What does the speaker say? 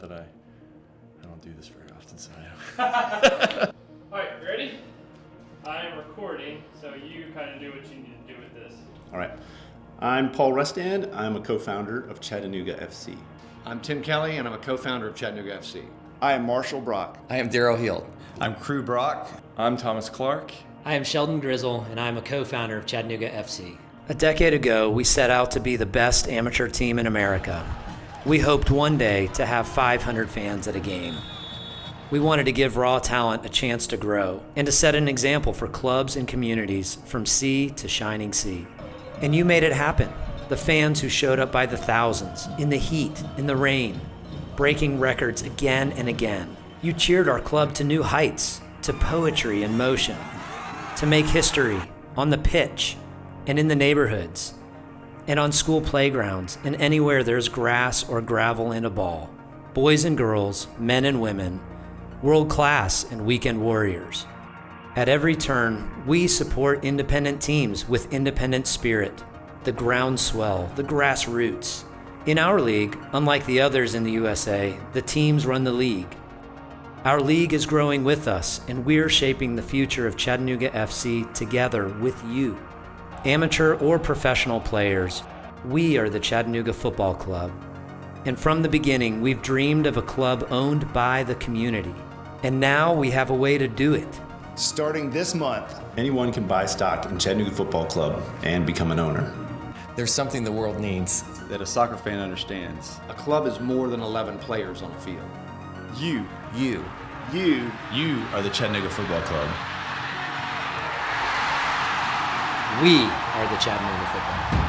that I I don't do this very often, so I All right, ready? I am recording, so you kind of do what you need to do with this. All right. I'm Paul Rustand. I'm a co-founder of Chattanooga FC. I'm Tim Kelly, and I'm a co-founder of Chattanooga FC. I am Marshall Brock. I am Daryl Heald. I'm Crew Brock. I'm Thomas Clark. I am Sheldon Grizzle, and I'm a co founder of Chattanooga FC. A decade ago, we set out to be the best amateur team in America. We hoped one day to have 500 fans at a game. We wanted to give raw talent a chance to grow and to set an example for clubs and communities from sea to shining sea. And you made it happen. The fans who showed up by the thousands, in the heat, in the rain, breaking records again and again. You cheered our club to new heights, to poetry and motion, to make history on the pitch and in the neighborhoods and on school playgrounds and anywhere there's grass or gravel and a ball. Boys and girls, men and women, world class and weekend warriors. At every turn, we support independent teams with independent spirit, the groundswell, the grassroots. In our league, unlike the others in the USA, the teams run the league. Our league is growing with us, and we're shaping the future of Chattanooga FC together with you. Amateur or professional players, we are the Chattanooga Football Club. And from the beginning, we've dreamed of a club owned by the community. And now we have a way to do it. Starting this month, Anyone can buy stock in Chattanooga Football Club and become an owner. There's something the world needs. That a soccer fan understands. A club is more than 11 players on a field. you, You. you, You are the Chattanooga Football Club. We are the Chattanooga Football Club.